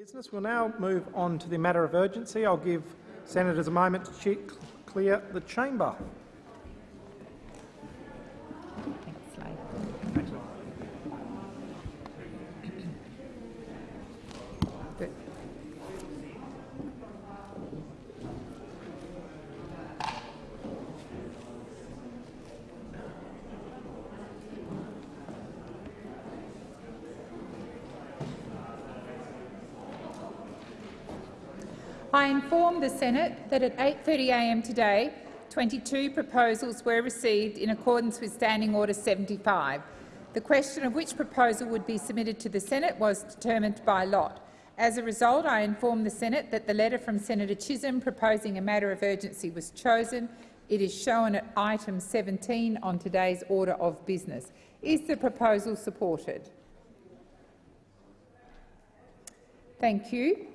Business. We'll now move on to the matter of urgency. I'll give senators a moment to clear the chamber. I the Senate that at 8.30am today, 22 proposals were received in accordance with Standing Order 75. The question of which proposal would be submitted to the Senate was determined by lot. As a result, I inform the Senate that the letter from Senator Chisholm proposing a matter of urgency was chosen. It is shown at item 17 on today's order of business. Is the proposal supported? Thank you.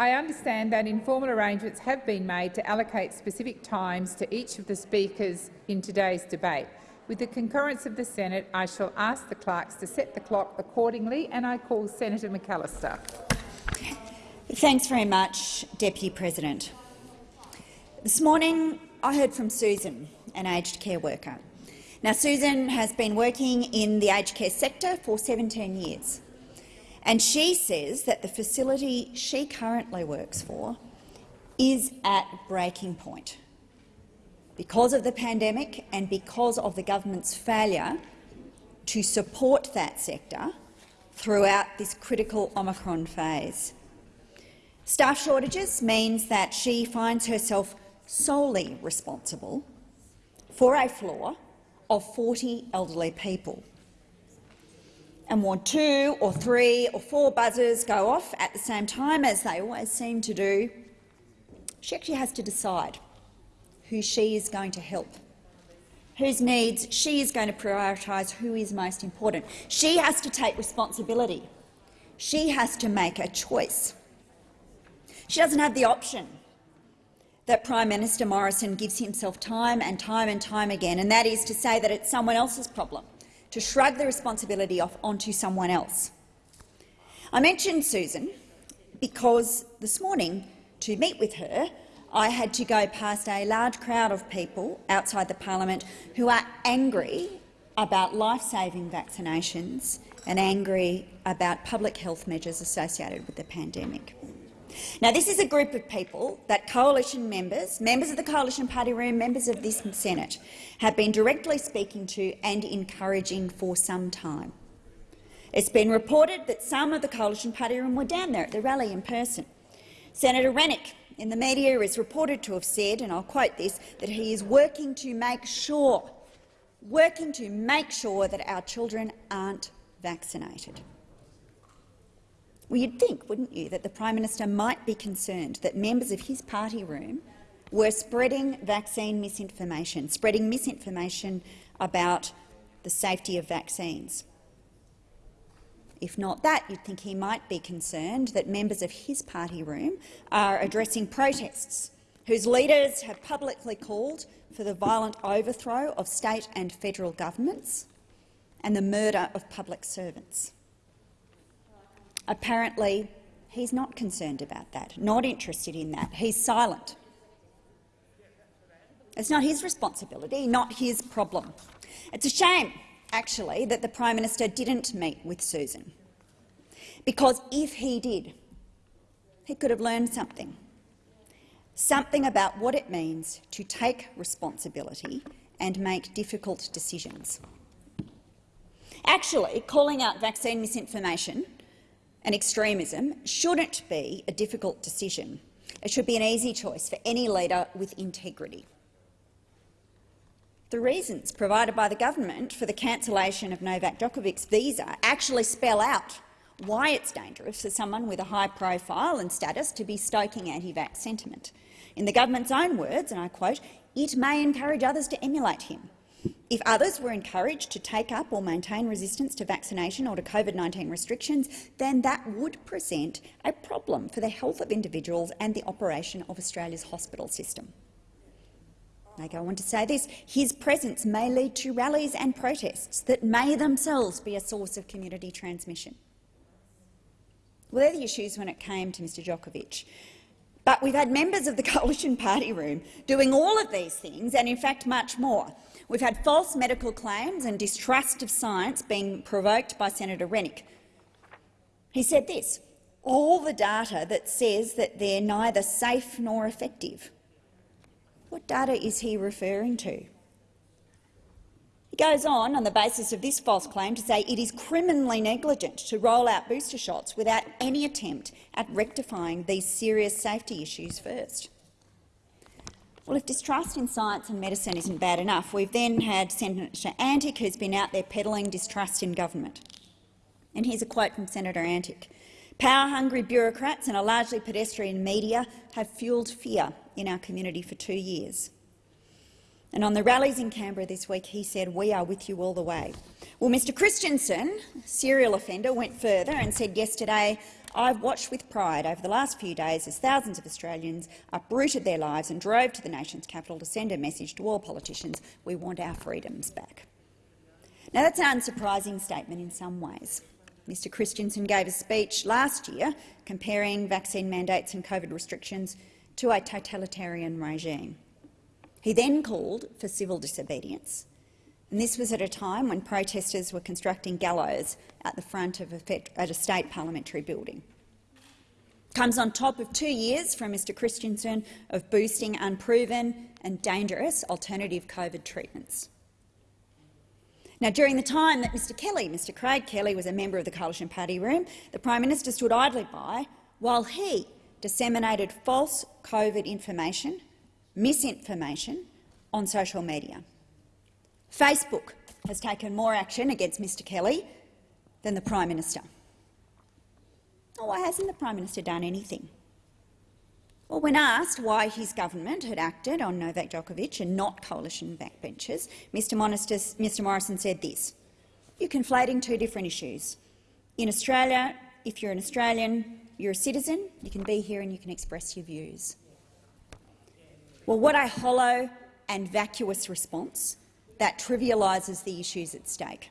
I understand that informal arrangements have been made to allocate specific times to each of the speakers in today's debate. With the concurrence of the Senate, I shall ask the clerks to set the clock accordingly, and I call Senator McAllister. Thanks very much, Deputy President. This morning I heard from Susan, an aged care worker. Now, Susan has been working in the aged care sector for 17 years. And she says that the facility she currently works for is at breaking point because of the pandemic and because of the government's failure to support that sector throughout this critical Omicron phase. Staff shortages means that she finds herself solely responsible for a floor of 40 elderly people and when two or three or four buzzers go off at the same time, as they always seem to do, she actually has to decide who she is going to help, whose needs she is going to prioritise, who is most important. She has to take responsibility. She has to make a choice. She doesn't have the option that Prime Minister Morrison gives himself time and time and time again, and that is to say that it's someone else's problem to shrug the responsibility off onto someone else. I mentioned Susan because this morning, to meet with her, I had to go past a large crowd of people outside the parliament who are angry about life-saving vaccinations and angry about public health measures associated with the pandemic. Now, this is a group of people that coalition members, members of the Coalition Party Room, members of this Senate, have been directly speaking to and encouraging for some time. It's been reported that some of the Coalition Party Room were down there at the rally in person. Senator Rennick in the media is reported to have said, and I'll quote this, that he is working to make sure, working to make sure that our children aren't vaccinated. Well, you'd think, wouldn't you, that the Prime Minister might be concerned that members of his party room were spreading vaccine misinformation, spreading misinformation about the safety of vaccines. If not that, you'd think he might be concerned that members of his party room are addressing protests whose leaders have publicly called for the violent overthrow of state and federal governments and the murder of public servants. Apparently, he's not concerned about that, not interested in that. He's silent. It's not his responsibility, not his problem. It's a shame, actually, that the Prime Minister didn't meet with Susan, because if he did, he could have learned something, something about what it means to take responsibility and make difficult decisions. Actually, calling out vaccine misinformation and extremism shouldn't be a difficult decision. It should be an easy choice for any leader with integrity. The reasons provided by the government for the cancellation of Novak Djokovic's visa actually spell out why it's dangerous for someone with a high profile and status to be stoking anti-vax sentiment. In the government's own words, and I quote, it may encourage others to emulate him. If others were encouraged to take up or maintain resistance to vaccination or to COVID-19 restrictions, then that would present a problem for the health of individuals and the operation of Australia's hospital system. They go on to say this, his presence may lead to rallies and protests that may themselves be a source of community transmission. Well, they're the issues when it came to Mr Djokovic. But we've had members of the coalition party room doing all of these things and, in fact, much more. We've had false medical claims and distrust of science being provoked by Senator Rennick. He said this, all the data that says that they're neither safe nor effective. What data is he referring to? He goes on, on the basis of this false claim, to say it is criminally negligent to roll out booster shots without any attempt at rectifying these serious safety issues first. Well, if distrust in science and medicine isn't bad enough, we've then had Senator Antic, who's been out there peddling distrust in government. And here's a quote from Senator Antic. Power-hungry bureaucrats and a largely pedestrian media have fuelled fear in our community for two years. And on the rallies in Canberra this week, he said, we are with you all the way. Well, Mr Christensen, serial offender, went further and said yesterday, I've watched with pride over the last few days as thousands of Australians uprooted their lives and drove to the nation's capital to send a message to all politicians, we want our freedoms back. Now, that's an unsurprising statement in some ways. Mr Christensen gave a speech last year comparing vaccine mandates and COVID restrictions to a totalitarian regime. He then called for civil disobedience, and this was at a time when protesters were constructing gallows at the front of a, at a state parliamentary building. Comes on top of two years from Mr Christensen of boosting unproven and dangerous alternative COVID treatments. Now, during the time that Mr Kelly, Mr Craig Kelly, was a member of the Coalition Party room, the Prime Minister stood idly by while he disseminated false COVID information misinformation on social media. Facebook has taken more action against Mr Kelly than the Prime Minister. Well, why hasn't the Prime Minister done anything? Well, when asked why his government had acted on Novak Djokovic and not coalition backbenchers, Mr, Mr Morrison said this. You're conflating two different issues. In Australia, if you're an Australian, you're a citizen, you can be here and you can express your views. Well, what a hollow and vacuous response that trivialises the issues at stake.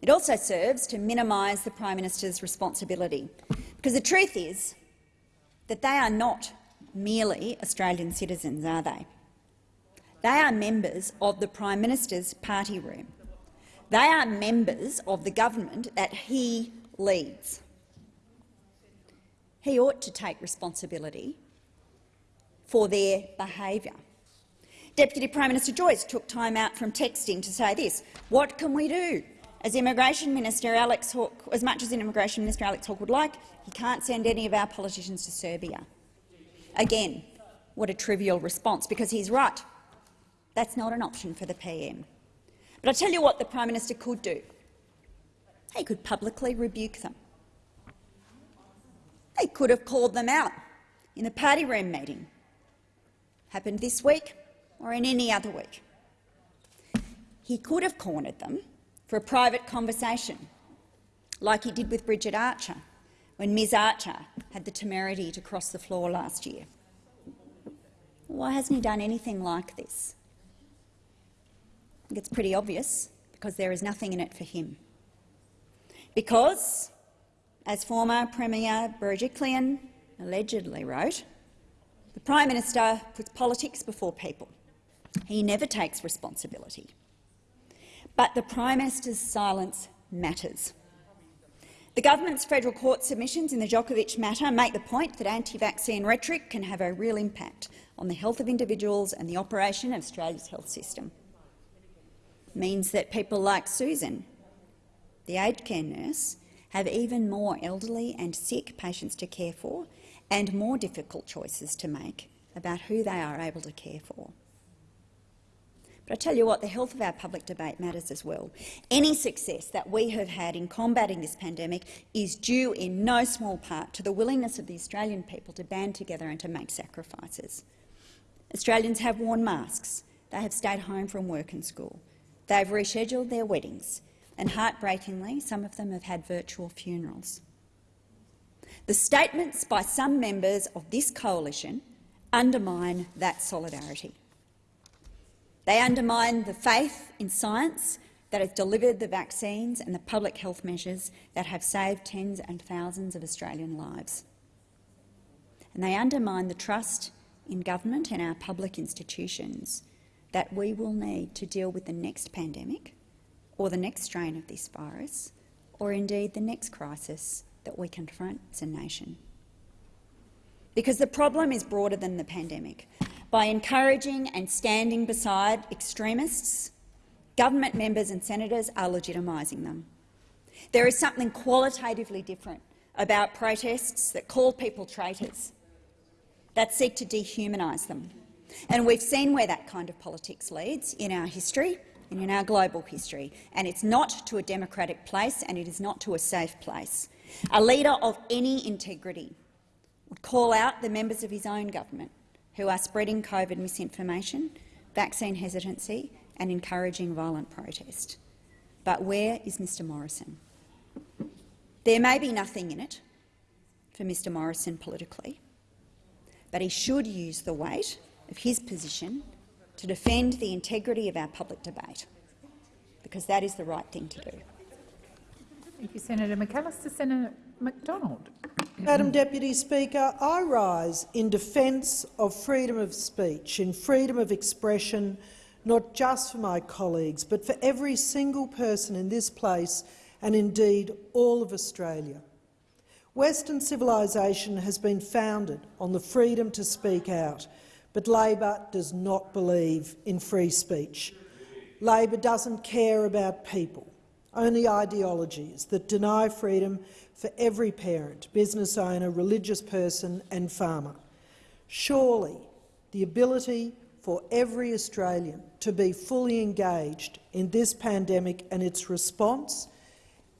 It also serves to minimise the Prime Minister's responsibility, because the truth is that they are not merely Australian citizens, are they? They are members of the Prime Minister's party room. They are members of the government that he leads. He ought to take responsibility for their behaviour. Deputy Prime Minister Joyce took time out from texting to say this. What can we do? As Immigration Minister Alex Hawke, as much as Immigration Minister Alex Hawke would like, he can't send any of our politicians to Serbia. Again, what a trivial response, because he's right. That's not an option for the PM. But I'll tell you what the Prime Minister could do. He could publicly rebuke them. He could have called them out in a party room meeting happened this week or in any other week. He could have cornered them for a private conversation, like he did with Bridget Archer when Ms Archer had the temerity to cross the floor last year. Why hasn't he done anything like this? I think it's pretty obvious, because there is nothing in it for him. Because, as former Premier Berejiklian allegedly wrote, the Prime Minister puts politics before people. He never takes responsibility. But the Prime Minister's silence matters. The government's federal court submissions in the Djokovic matter make the point that anti-vaccine rhetoric can have a real impact on the health of individuals and the operation of Australia's health system. It means that people like Susan, the aged care nurse, have even more elderly and sick patients to care for and more difficult choices to make about who they are able to care for. But I tell you what, the health of our public debate matters as well. Any success that we have had in combating this pandemic is due in no small part to the willingness of the Australian people to band together and to make sacrifices. Australians have worn masks, they have stayed home from work and school, they have rescheduled their weddings, and heartbreakingly, some of them have had virtual funerals. The statements by some members of this coalition undermine that solidarity. They undermine the faith in science that has delivered the vaccines and the public health measures that have saved tens and thousands of Australian lives. And they undermine the trust in government and our public institutions that we will need to deal with the next pandemic or the next strain of this virus or indeed the next crisis that we confront as a nation. Because the problem is broader than the pandemic. By encouraging and standing beside extremists, government members and senators are legitimising them. There is something qualitatively different about protests that call people traitors, that seek to dehumanise them. And we've seen where that kind of politics leads in our history and in our global history, and it's not to a democratic place and it is not to a safe place. A leader of any integrity would call out the members of his own government who are spreading COVID misinformation, vaccine hesitancy and encouraging violent protest. But where is Mr Morrison? There may be nothing in it for Mr Morrison politically, but he should use the weight of his position to defend the integrity of our public debate, because that is the right thing to do. Thank you, Senator McAllister. Senator McDonald. Madam Deputy Speaker, I rise in defence of freedom of speech and freedom of expression, not just for my colleagues, but for every single person in this place and indeed all of Australia. Western civilisation has been founded on the freedom to speak out, but Labor does not believe in free speech. Labor doesn't care about people, only ideologies that deny freedom for every parent, business owner, religious person and farmer. Surely the ability for every Australian to be fully engaged in this pandemic and its response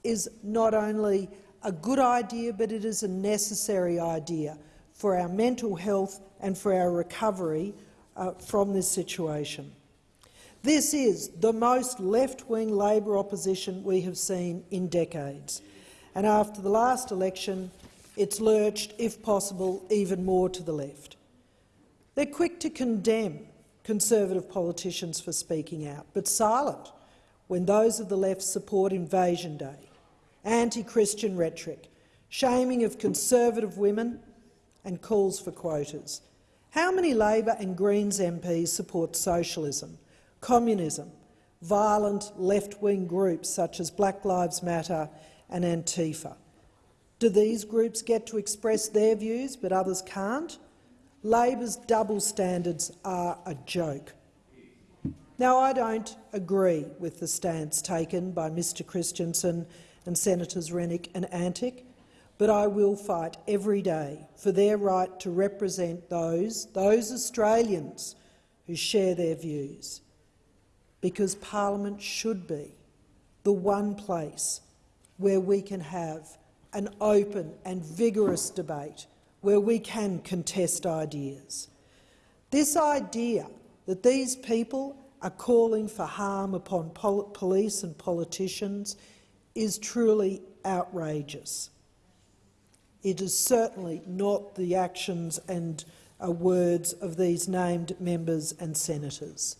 is not only a good idea, but it is a necessary idea for our mental health and for our recovery uh, from this situation. This is the most left-wing Labor opposition we have seen in decades, and after the last election it's lurched, if possible, even more to the left. They're quick to condemn Conservative politicians for speaking out, but silent when those of the left support Invasion Day, anti-Christian rhetoric, shaming of Conservative women and calls for quotas. How many Labor and Greens MPs support socialism, communism, violent left-wing groups such as Black Lives Matter and Antifa? Do these groups get to express their views but others can't? Labor's double standards are a joke. Now, I don't agree with the stance taken by Mr Christensen and Senators Rennick and Antic, but I will fight every day for their right to represent those, those Australians who share their views, because Parliament should be the one place where we can have an open and vigorous debate, where we can contest ideas. This idea that these people are calling for harm upon pol police and politicians is truly outrageous. It is certainly not the actions and uh, words of these named members and senators.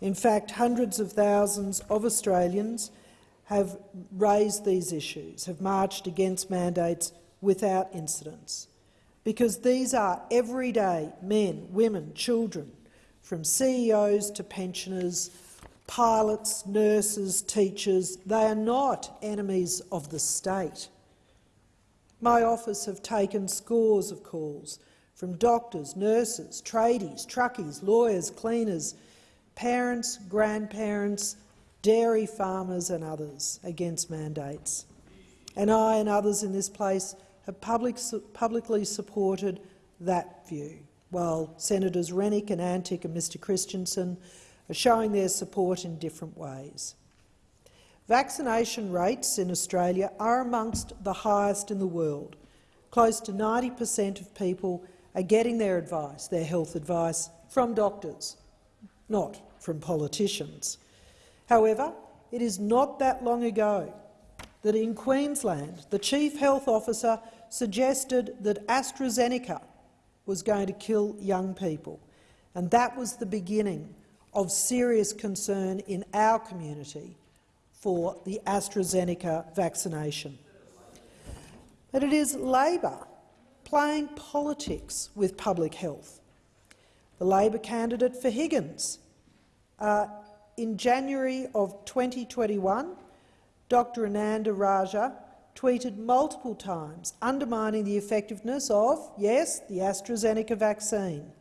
In fact, hundreds of thousands of Australians have raised these issues, have marched against mandates without incidents, because these are everyday men, women, children, from CEOs to pensioners, pilots, nurses, teachers. They are not enemies of the state. My office have taken scores of calls from doctors, nurses, tradies, truckies, lawyers, cleaners, parents, grandparents, dairy farmers and others against mandates. And I and others in this place have public, publicly supported that view, while Senators Rennick and Antic and Mr Christensen are showing their support in different ways. Vaccination rates in Australia are amongst the highest in the world. Close to 90 per cent of people are getting their advice, their health advice, from doctors, not from politicians. However, it is not that long ago that in Queensland the Chief Health Officer suggested that AstraZeneca was going to kill young people, and that was the beginning of serious concern in our community for the AstraZeneca vaccination. But it is Labor playing politics with public health. The Labor candidate for Higgins uh, in January of 2021, Dr Ananda-Rajah tweeted multiple times undermining the effectiveness of, yes, the AstraZeneca vaccine.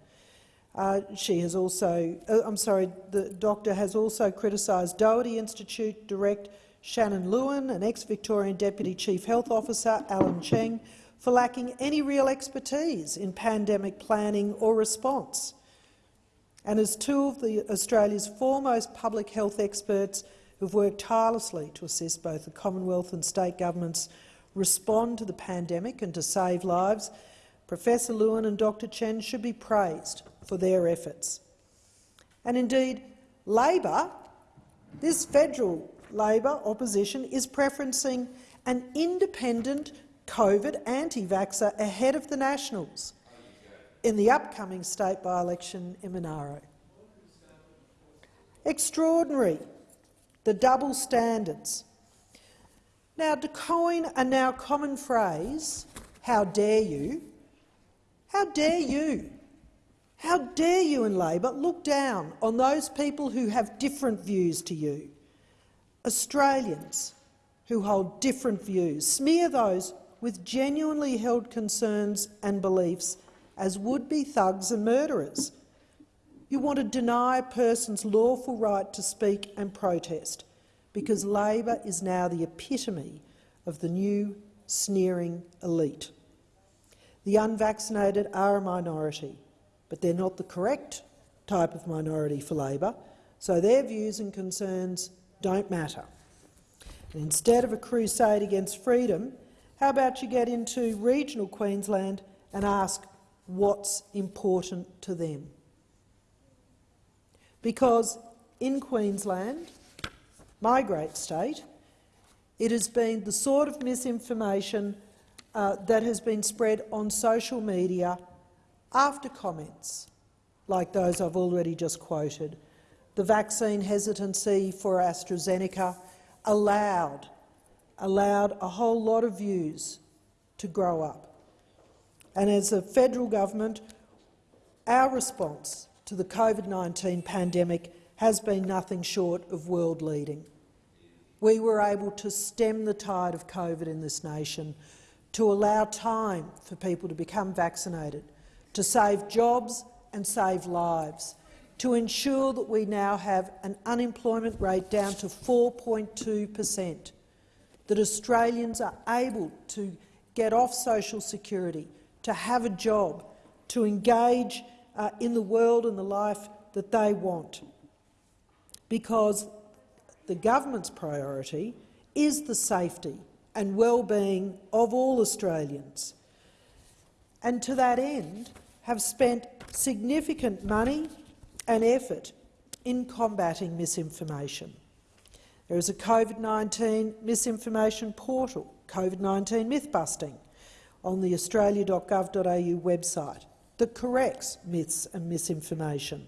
Uh, she has also, uh, sorry, the doctor has also criticised Doherty Institute Direct Sharon Lewin and ex-Victorian Deputy Chief Health Officer Allen Cheng for lacking any real expertise in pandemic planning or response. And as two of the, Australia's foremost public health experts who've worked tirelessly to assist both the Commonwealth and state governments respond to the pandemic and to save lives, Professor Lewin and Dr Chen should be praised for their efforts. And indeed, Labor, this federal Labor opposition, is preferencing an independent COVID anti-vaxxer ahead of the Nationals in the upcoming state by-election in Monaro. Extraordinary, the double standards. Now, to coin a now common phrase, how dare you, how dare you, how dare you in Labor look down on those people who have different views to you, Australians who hold different views, smear those with genuinely held concerns and beliefs as would-be thugs and murderers. You want to deny a person's lawful right to speak and protest because Labor is now the epitome of the new sneering elite. The unvaccinated are a minority, but they're not the correct type of minority for Labor, so their views and concerns don't matter. And instead of a crusade against freedom, how about you get into regional Queensland and ask what's important to them? Because in Queensland, my great state, it has been the sort of misinformation uh, that has been spread on social media after comments like those I've already just quoted. The vaccine hesitancy for AstraZeneca allowed allowed a whole lot of views to grow up. And as a federal government, our response to the COVID-19 pandemic has been nothing short of world-leading. We were able to stem the tide of COVID in this nation, to allow time for people to become vaccinated, to save jobs and save lives, to ensure that we now have an unemployment rate down to 4.2 per cent, that Australians are able to get off social security, to have a job, to engage uh, in the world and the life that they want. Because the government's priority is the safety and well-being of all Australians. And to that end, have spent significant money and effort in combating misinformation. There is a COVID-19 misinformation portal, COVID-19 myth-busting, on the australia.gov.au website that corrects myths and misinformation.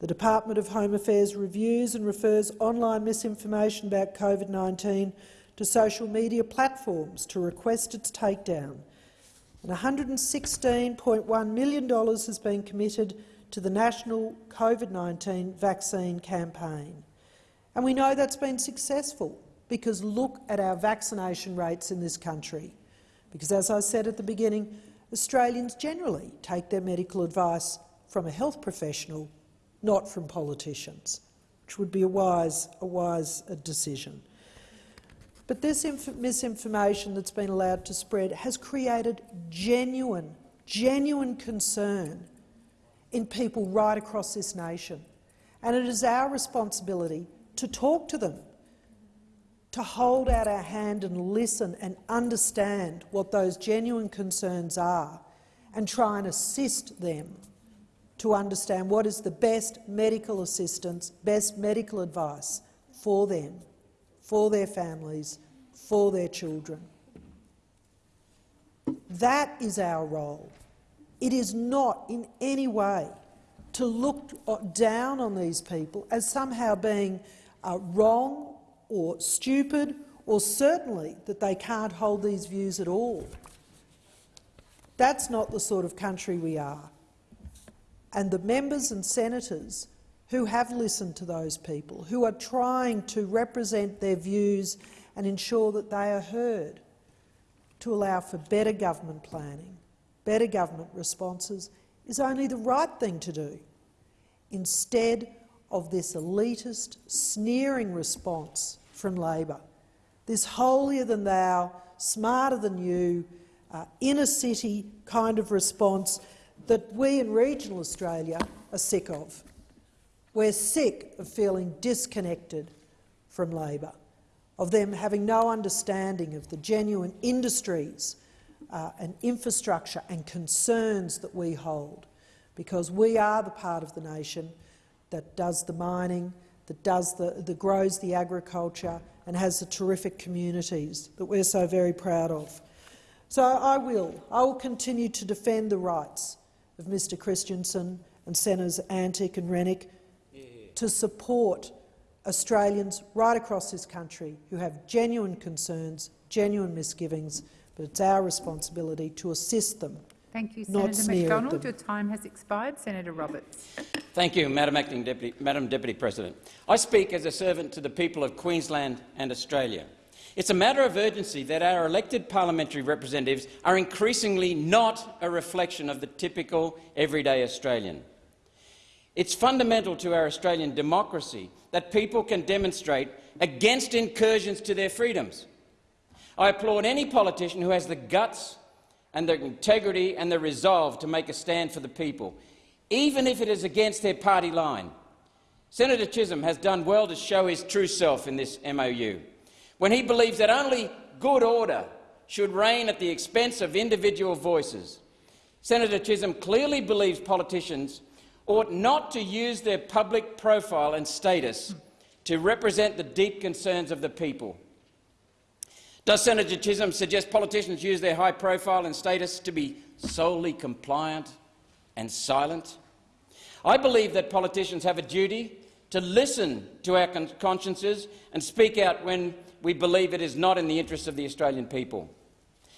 The Department of Home Affairs reviews and refers online misinformation about COVID-19 to social media platforms to request its takedown. And $116.1 million has been committed to the national COVID-19 vaccine campaign. And we know that's been successful because look at our vaccination rates in this country. Because as I said at the beginning, Australians generally take their medical advice from a health professional, not from politicians, which would be a wise, a wise uh, decision. But this misinformation that's been allowed to spread has created genuine, genuine concern in people right across this nation. And it is our responsibility to talk to them, to hold out our hand and listen and understand what those genuine concerns are and try and assist them to understand what is the best medical assistance, best medical advice for them, for their families, for their children. That is our role. It is not in any way to look down on these people as somehow being uh, wrong or stupid or certainly that they can't hold these views at all. That's not the sort of country we are. And the members and senators who have listened to those people, who are trying to represent their views and ensure that they are heard, to allow for better government planning, better government responses, is only the right thing to do, instead of this elitist, sneering response from Labor, this holier-than-thou, smarter-than-you, uh, inner-city kind of response that we in regional Australia are sick of. We're sick of feeling disconnected from Labor, of them having no understanding of the genuine industries uh, and infrastructure and concerns that we hold, because we are the part of the nation that does the mining, that does the, that grows the agriculture and has the terrific communities that we're so very proud of. So I will. I will continue to defend the rights of Mr Christensen and Senators Antic and Rennick to support Australians right across this country who have genuine concerns, genuine misgivings, but it's our responsibility to assist them. Thank you, Senator McDonald. them. Your time has expired. Senator Roberts. Thank you, Madam Acting Deputy, Madam Deputy President. I speak as a servant to the people of Queensland and Australia. It's a matter of urgency that our elected parliamentary representatives are increasingly not a reflection of the typical everyday Australian. It's fundamental to our Australian democracy that people can demonstrate against incursions to their freedoms. I applaud any politician who has the guts and their integrity and their resolve to make a stand for the people, even if it is against their party line. Senator Chisholm has done well to show his true self in this MOU, when he believes that only good order should reign at the expense of individual voices. Senator Chisholm clearly believes politicians ought not to use their public profile and status to represent the deep concerns of the people. Does Senator Chisholm suggest politicians use their high profile and status to be solely compliant and silent? I believe that politicians have a duty to listen to our con consciences and speak out when we believe it is not in the interests of the Australian people.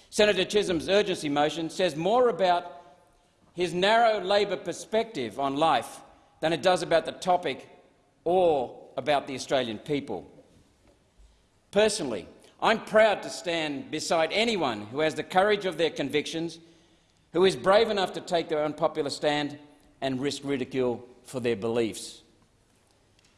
Senator Chisholm's urgency motion says more about his narrow Labor perspective on life than it does about the topic or about the Australian people. Personally, I'm proud to stand beside anyone who has the courage of their convictions, who is brave enough to take their unpopular stand and risk ridicule for their beliefs.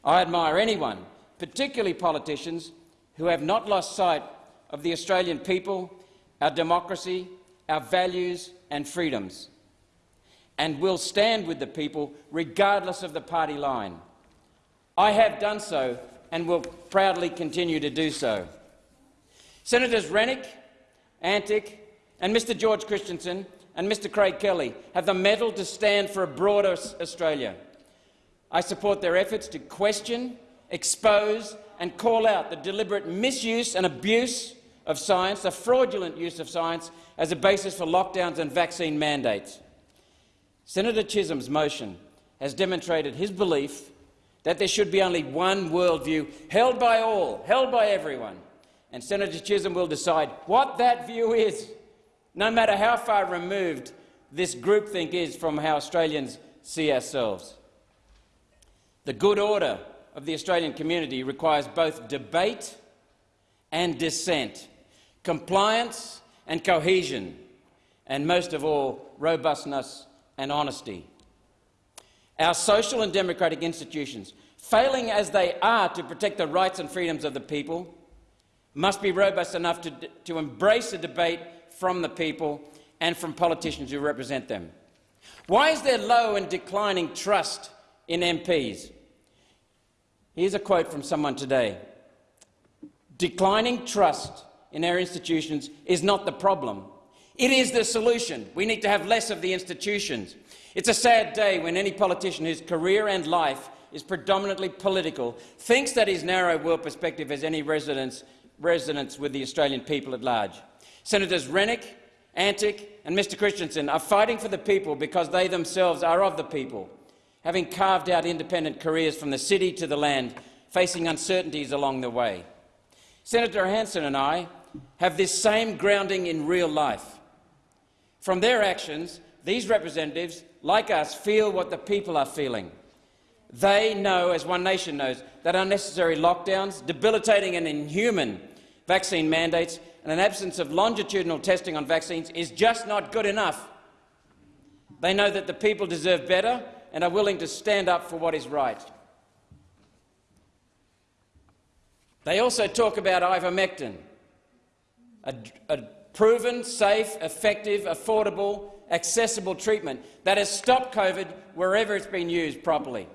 I admire anyone, particularly politicians, who have not lost sight of the Australian people, our democracy, our values and freedoms, and will stand with the people regardless of the party line. I have done so and will proudly continue to do so. Senators Rennick, Antic and Mr George Christensen and Mr Craig Kelly have the mettle to stand for a broader Australia. I support their efforts to question, expose and call out the deliberate misuse and abuse of science, the fraudulent use of science as a basis for lockdowns and vaccine mandates. Senator Chisholm's motion has demonstrated his belief that there should be only one worldview held by all, held by everyone, and Senator Chisholm will decide what that view is, no matter how far removed this groupthink is from how Australians see ourselves. The good order of the Australian community requires both debate and dissent, compliance and cohesion, and most of all, robustness and honesty. Our social and democratic institutions, failing as they are to protect the rights and freedoms of the people, must be robust enough to, to embrace a debate from the people and from politicians who represent them. Why is there low and declining trust in MPs? Here's a quote from someone today. Declining trust in our institutions is not the problem. It is the solution. We need to have less of the institutions. It's a sad day when any politician whose career and life is predominantly political thinks that his narrow world perspective has any resonance, resonance with the Australian people at large. Senators Rennick, Antic and Mr Christensen are fighting for the people because they themselves are of the people having carved out independent careers from the city to the land, facing uncertainties along the way. Senator Hanson and I have this same grounding in real life. From their actions, these representatives, like us, feel what the people are feeling. They know, as One Nation knows, that unnecessary lockdowns, debilitating and inhuman vaccine mandates and an absence of longitudinal testing on vaccines is just not good enough. They know that the people deserve better and are willing to stand up for what is right. They also talk about ivermectin, a, a proven, safe, effective, affordable, accessible treatment that has stopped COVID wherever it's been used properly.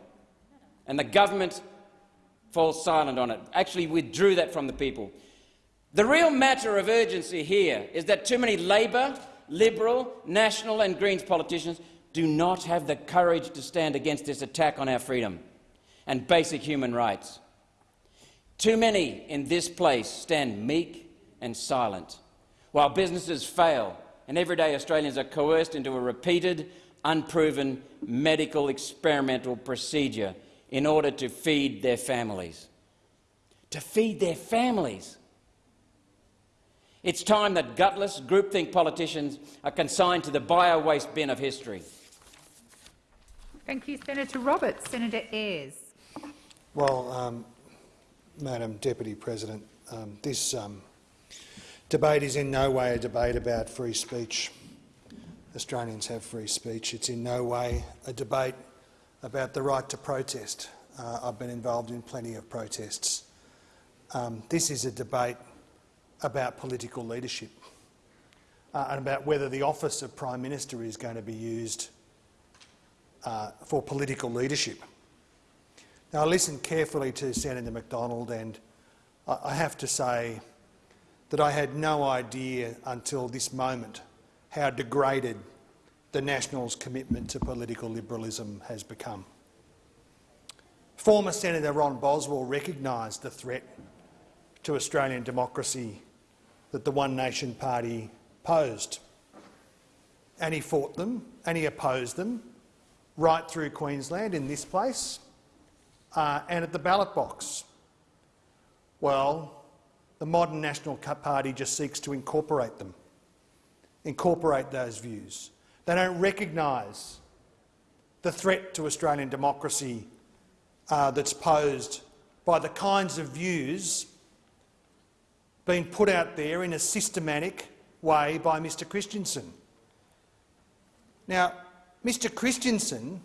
And the government falls silent on it, actually withdrew that from the people. The real matter of urgency here is that too many Labor, Liberal, National and Greens politicians do not have the courage to stand against this attack on our freedom and basic human rights. Too many in this place stand meek and silent, while businesses fail and everyday Australians are coerced into a repeated, unproven medical experimental procedure in order to feed their families. To feed their families. It's time that gutless, groupthink politicians are consigned to the bio-waste bin of history. Thank you, Senator Roberts. Senator Ayres. Well, um, Madam Deputy President, um, this um, debate is in no way a debate about free speech. Australians have free speech. It's in no way a debate about the right to protest. Uh, I've been involved in plenty of protests. Um, this is a debate about political leadership uh, and about whether the office of Prime Minister is going to be used uh, for political leadership. Now, I listened carefully to Senator McDonald and I have to say that I had no idea until this moment how degraded the Nationals' commitment to political liberalism has become. Former Senator Ron Boswell recognised the threat to Australian democracy that the One Nation Party posed. And he fought them and he opposed them right through Queensland in this place uh, and at the ballot box. Well, the modern National Party just seeks to incorporate them, incorporate those views. They don't recognise the threat to Australian democracy uh, that's posed by the kinds of views being put out there in a systematic way by Mr Christensen. Now, Mr Christensen,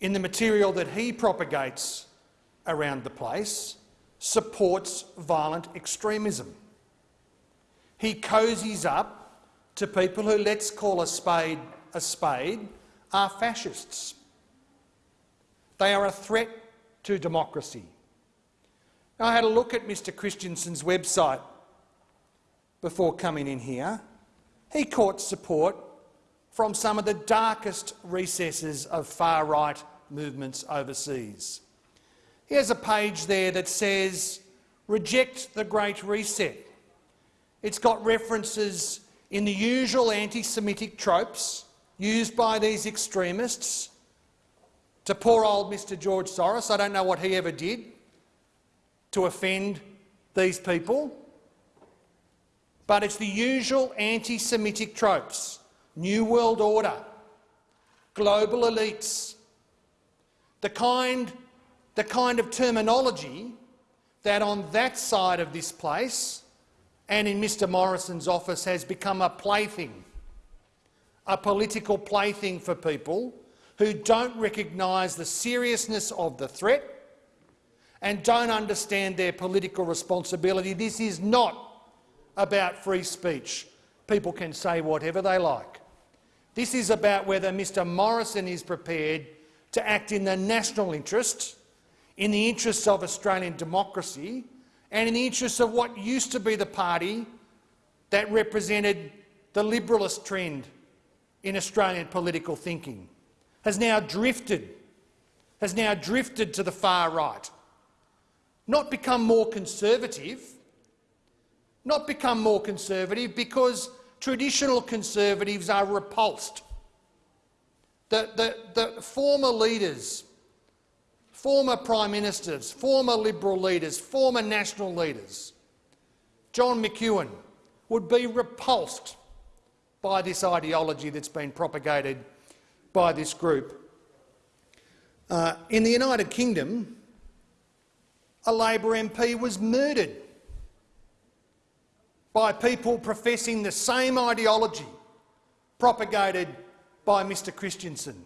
in the material that he propagates around the place, supports violent extremism. He cozies up to people who, let's call a spade a spade, are fascists. They are a threat to democracy. I had a look at Mr Christensen's website before coming in here. He caught support from some of the darkest recesses of far-right movements overseas. He has a page there that says, reject the Great Reset. It's got references in the usual anti-Semitic tropes used by these extremists to poor old Mr George Soros. I don't know what he ever did to offend these people. But it's the usual anti-Semitic tropes. New World Order, global elites, the kind, the kind of terminology that on that side of this place and in Mr Morrison's office has become a plaything, a political plaything for people who don't recognise the seriousness of the threat and don't understand their political responsibility. This is not about free speech. People can say whatever they like. This is about whether Mr Morrison is prepared to act in the national interest, in the interests of Australian democracy and in the interests of what used to be the party that represented the liberalist trend in Australian political thinking, has now drifted, has now drifted to the far right not become more conservative, not become more conservative because traditional conservatives are repulsed. The, the, the former leaders, former prime ministers, former Liberal leaders, former national leaders, John McEwen, would be repulsed by this ideology that's been propagated by this group. Uh, in the United Kingdom, a Labor MP was murdered by people professing the same ideology propagated by Mr Christensen.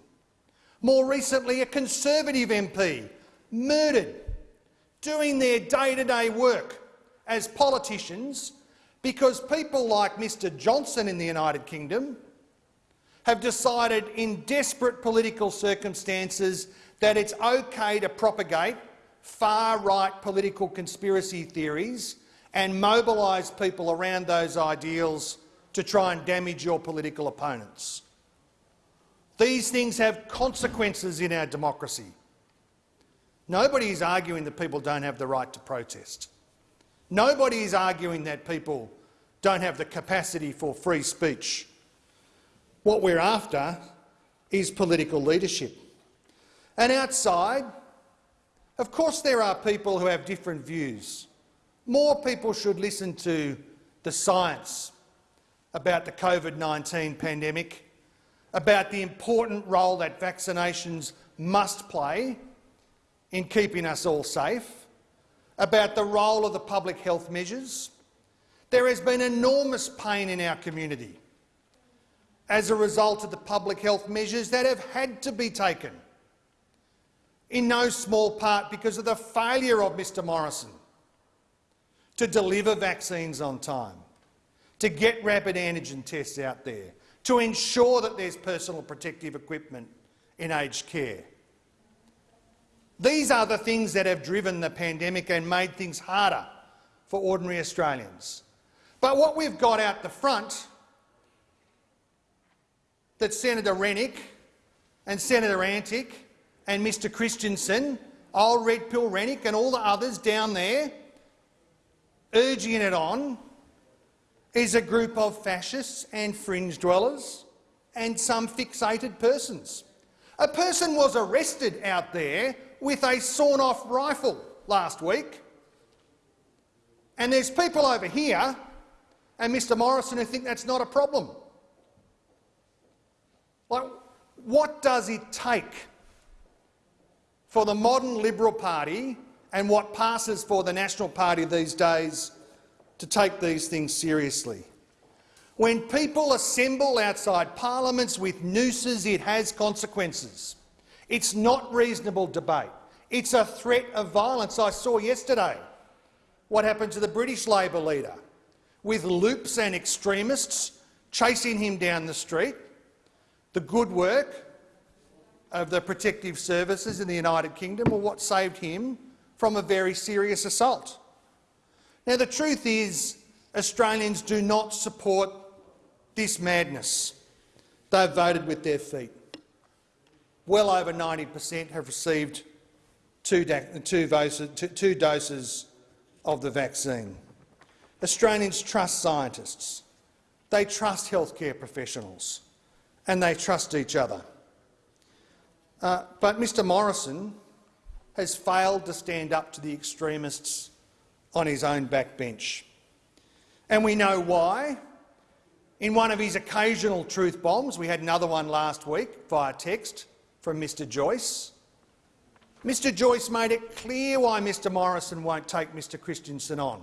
More recently, a Conservative MP murdered doing their day-to-day -day work as politicians because people like Mr Johnson in the United Kingdom have decided in desperate political circumstances that it's okay to propagate far-right political conspiracy theories and mobilise people around those ideals to try and damage your political opponents. These things have consequences in our democracy. Nobody is arguing that people don't have the right to protest. Nobody is arguing that people don't have the capacity for free speech. What we're after is political leadership. And outside, of course there are people who have different views. More people should listen to the science about the COVID-19 pandemic, about the important role that vaccinations must play in keeping us all safe, about the role of the public health measures. There has been enormous pain in our community as a result of the public health measures that have had to be taken, in no small part because of the failure of Mr Morrison to deliver vaccines on time, to get rapid antigen tests out there, to ensure that there's personal protective equipment in aged care. These are the things that have driven the pandemic and made things harder for ordinary Australians. But what we've got out the front that Senator Rennick and Senator Antic and Mr Christensen, old Red Pill Rennick and all the others down there urging it on is a group of fascists and fringe dwellers and some fixated persons. A person was arrested out there with a sawn-off rifle last week, and there's people over here and Mr Morrison who think that's not a problem. Like, what does it take for the modern Liberal Party and what passes for the National Party these days to take these things seriously. When people assemble outside parliaments with nooses, it has consequences. It's not reasonable debate. It's a threat of violence. I saw yesterday what happened to the British Labor leader, with loops and extremists chasing him down the street. The good work of the protective services in the United Kingdom were what saved him from a very serious assault. Now, the truth is Australians do not support this madness. They've voted with their feet. Well over 90 per cent have received two, two, doses, two, two doses of the vaccine. Australians trust scientists, they trust healthcare professionals and they trust each other. Uh, but Mr Morrison has failed to stand up to the extremists on his own backbench. And we know why. In one of his occasional truth bombs, we had another one last week via text from Mr Joyce, Mr Joyce made it clear why Mr Morrison won't take Mr Christensen on.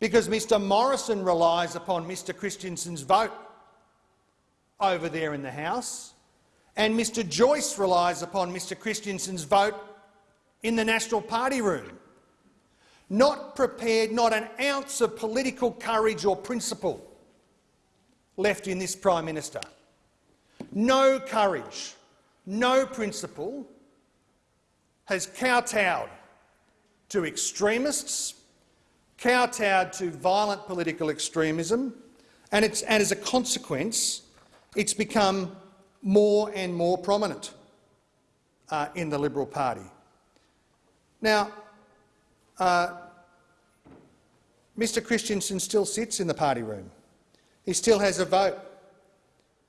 Because Mr Morrison relies upon Mr Christensen's vote over there in the House, and Mr Joyce relies upon Mr Christensen's vote in the National Party room. Not prepared, not an ounce of political courage or principle left in this Prime Minister. No courage, no principle has kowtowed to extremists, kowtowed to violent political extremism, and, and as a consequence, it's become more and more prominent uh, in the Liberal Party. Now, uh, Mr Christensen still sits in the party room. He still has a vote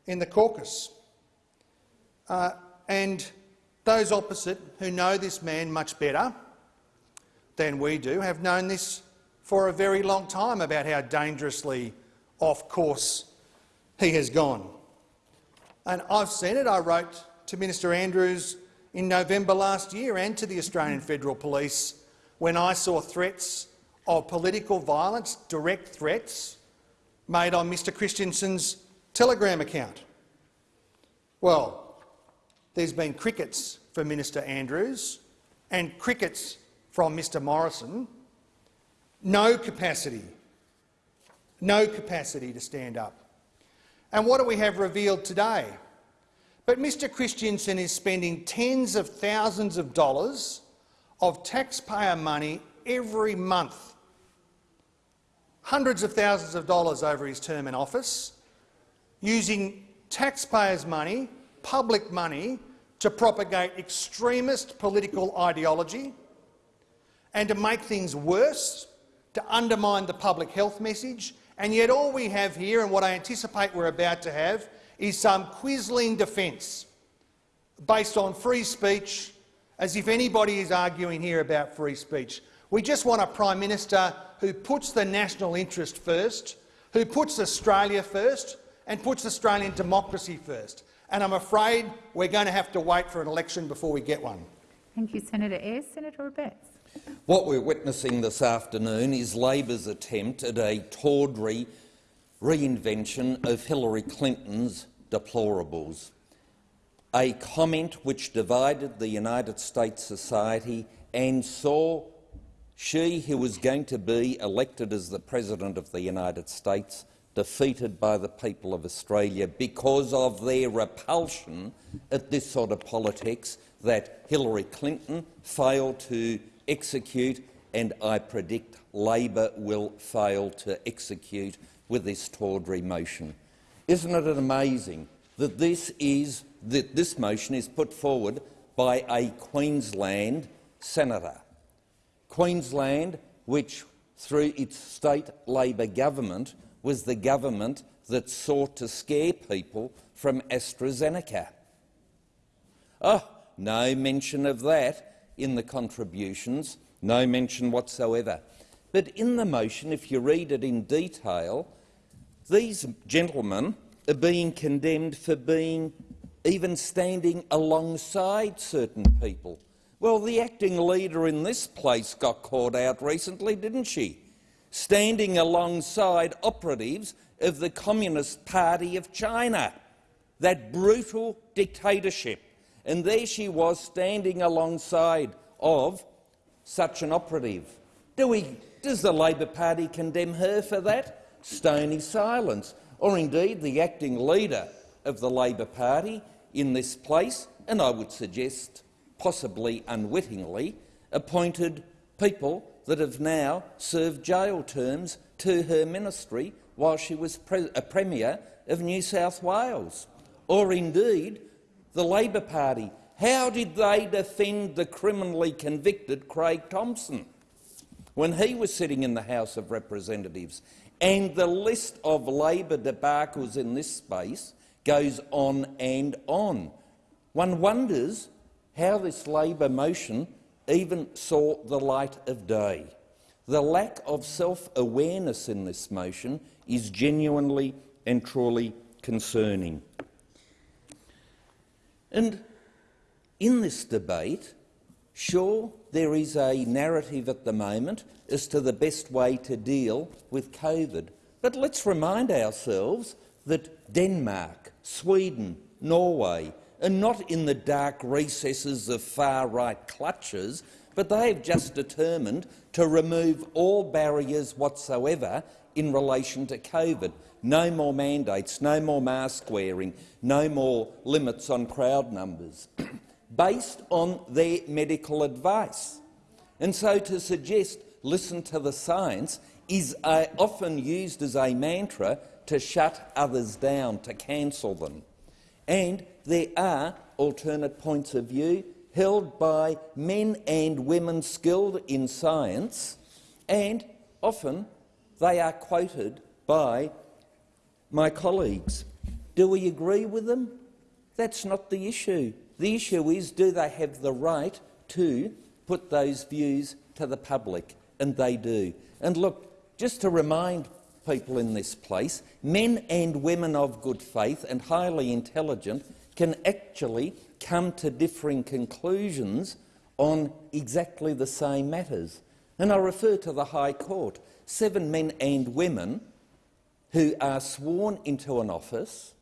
in the caucus. Uh, and Those opposite, who know this man much better than we do, have known this for a very long time about how dangerously off course he has gone. And I've seen it. I wrote to Minister Andrews in November last year and to the Australian Federal Police when I saw threats of political violence, direct threats, made on Mr Christensen's Telegram account. Well, there's been crickets from Minister Andrews and crickets from Mr Morrison. No capacity, no capacity to stand up. And what do we have revealed today? But Mr Christensen is spending tens of thousands of dollars of taxpayer money every month, hundreds of thousands of dollars over his term in office, using taxpayers' money, public money, to propagate extremist political ideology and to make things worse, to undermine the public health message. And yet all we have here, and what I anticipate we're about to have, is some quisling defence based on free speech, as if anybody is arguing here about free speech. We just want a Prime Minister who puts the national interest first, who puts Australia first and puts Australian democracy first. And I'm afraid we're going to have to wait for an election before we get one. Thank you, Senator Ayres. Senator Abetz. What we're witnessing this afternoon is Labor's attempt at a tawdry reinvention of Hillary Clinton's deplorables, a comment which divided the United States society and saw she who was going to be elected as the President of the United States defeated by the people of Australia because of their repulsion at this sort of politics that Hillary Clinton failed to execute and I predict Labor will fail to execute with this tawdry motion. Isn't it amazing that this, is, that this motion is put forward by a Queensland senator? Queensland, which through its state Labor government was the government that sought to scare people from AstraZeneca. Oh, no mention of that in the contributions, no mention whatsoever. But in the motion, if you read it in detail, these gentlemen are being condemned for being even standing alongside certain people. Well, the acting leader in this place got caught out recently, didn't she? Standing alongside operatives of the Communist Party of China, that brutal dictatorship. And there she was standing alongside of such an operative. Do we, does the Labor Party condemn her for that? stony silence, or indeed the acting leader of the Labor Party in this place, and I would suggest possibly unwittingly, appointed people that have now served jail terms to her ministry while she was pre a Premier of New South Wales. Or indeed the Labor Party. How did they defend the criminally convicted Craig Thomson when he was sitting in the House of Representatives? And the list of Labor debacles in this space goes on and on. One wonders how this Labor motion even saw the light of day. The lack of self-awareness in this motion is genuinely and truly concerning. And in this debate, sure, there is a narrative at the moment as to the best way to deal with COVID. But let's remind ourselves that Denmark, Sweden, Norway are not in the dark recesses of far-right clutches, but they have just determined to remove all barriers whatsoever in relation to COVID. No more mandates, no more mask wearing, no more limits on crowd numbers, based on their medical advice. And so to suggest listen to the science is uh, often used as a mantra to shut others down, to cancel them. And there are alternate points of view held by men and women skilled in science, and often they are quoted by my colleagues. Do we agree with them? That's not the issue. The issue is, do they have the right to put those views to the public? And they do. And look, just to remind people in this place, men and women of good faith and highly intelligent can actually come to differing conclusions on exactly the same matters. And I refer to the High Court. Seven men and women who are sworn into an office,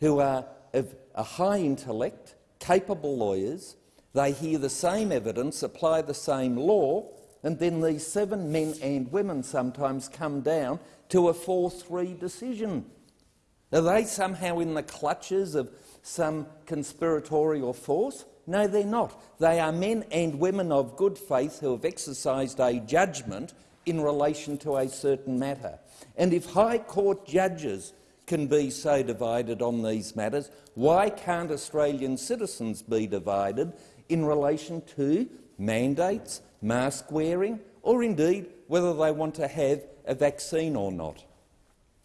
who are of a high intellect, capable lawyers, they hear the same evidence, apply the same law, and then these seven men and women sometimes come down to a 4-3 decision. Are they somehow in the clutches of some conspiratorial force? No, they're not. They are men and women of good faith who have exercised a judgment in relation to a certain matter. And if High Court judges can be so divided on these matters, why can't Australian citizens be divided in relation to mandates, mask wearing, or indeed whether they want to have a vaccine or not?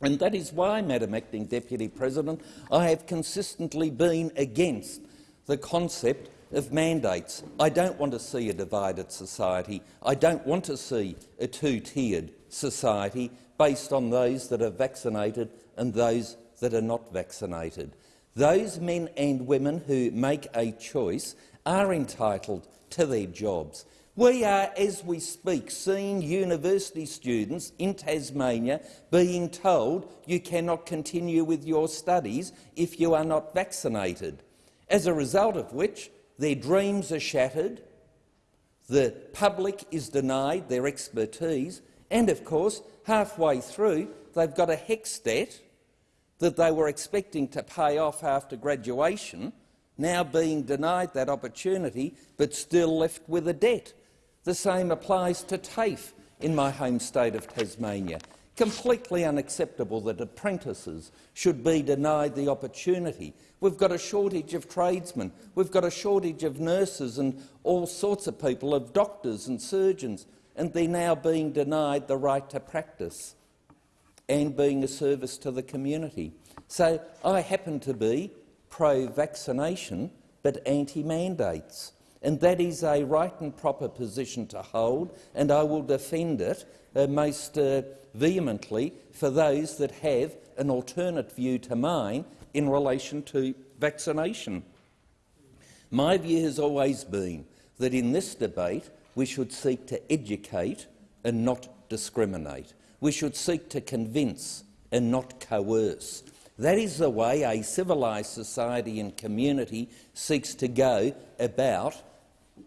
And that is why, Madam Acting Deputy President, I have consistently been against the concept of mandates. I don't want to see a divided society. I don't want to see a two-tiered society based on those that are vaccinated and those that are not vaccinated. Those men and women who make a choice are entitled to their jobs. We are, as we speak, seeing university students in Tasmania being told you cannot continue with your studies if you are not vaccinated, as a result of which their dreams are shattered, the public is denied their expertise, and, of course, halfway through they've got a HECS debt that they were expecting to pay off after graduation, now being denied that opportunity but still left with a debt. The same applies to TAFE in my home state of Tasmania. Completely unacceptable that apprentices should be denied the opportunity. We've got a shortage of tradesmen, we've got a shortage of nurses and all sorts of people, of doctors and surgeons, and they're now being denied the right to practice and being a service to the community. So I happen to be pro-vaccination but anti-mandates. And that is a right and proper position to hold, and I will defend it uh, most uh, vehemently for those that have an alternate view to mine in relation to vaccination. My view has always been that in this debate we should seek to educate and not discriminate. We should seek to convince and not coerce. That is the way a civilised society and community seeks to go about